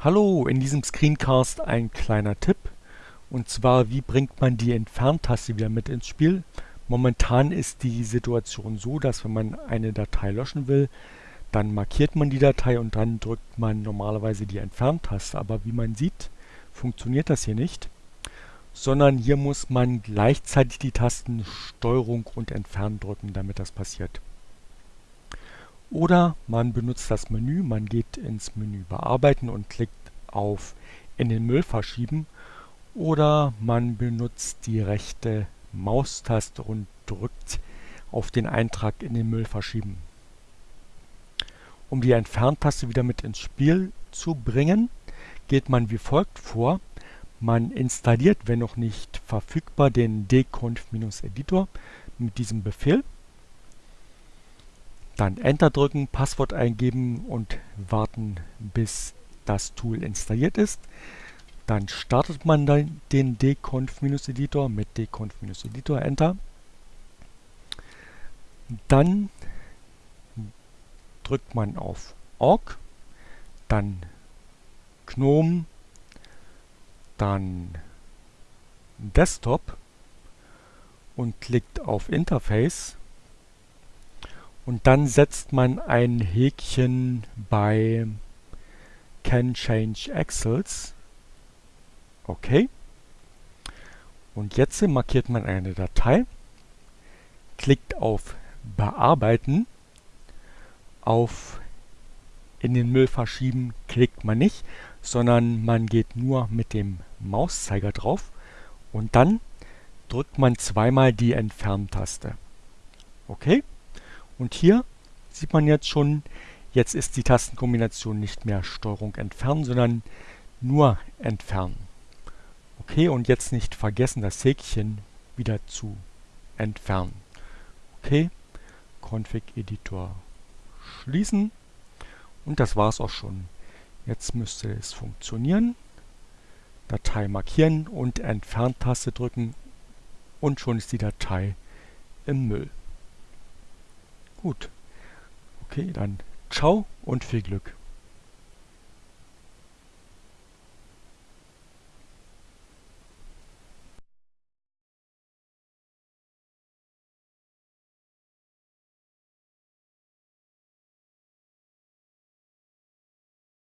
Hallo, in diesem Screencast ein kleiner Tipp. Und zwar, wie bringt man die Entferntaste wieder mit ins Spiel? Momentan ist die Situation so, dass wenn man eine Datei löschen will, dann markiert man die Datei und dann drückt man normalerweise die Entferntaste. Aber wie man sieht, funktioniert das hier nicht, sondern hier muss man gleichzeitig die Tasten STRG und Entfernen drücken, damit das passiert. Oder man benutzt das Menü, man geht ins Menü Bearbeiten und klickt auf In den Müll verschieben. Oder man benutzt die rechte Maustaste und drückt auf den Eintrag in den Müll verschieben. Um die Entferntaste wieder mit ins Spiel zu bringen, geht man wie folgt vor. Man installiert, wenn noch nicht verfügbar, den dconf-editor mit diesem Befehl. Dann Enter drücken, Passwort eingeben und warten, bis das Tool installiert ist. Dann startet man dann den dconf-editor mit dconf-editor, Enter. Dann drückt man auf Org, dann GNOME, dann Desktop und klickt auf Interface und dann setzt man ein Häkchen bei Can Change Axles. Okay. Und jetzt markiert man eine Datei, klickt auf Bearbeiten, auf in den Müll verschieben klickt man nicht, sondern man geht nur mit dem Mauszeiger drauf und dann drückt man zweimal die Entferntaste. Okay? Und hier sieht man jetzt schon, jetzt ist die Tastenkombination nicht mehr Steuerung entfernen, sondern nur entfernen. Okay, und jetzt nicht vergessen, das Häkchen wieder zu entfernen. Okay, Config-Editor schließen und das war es auch schon. Jetzt müsste es funktionieren. Datei markieren und Entfernt-Taste drücken und schon ist die Datei im Müll. Gut. Okay, dann ciao und viel Glück.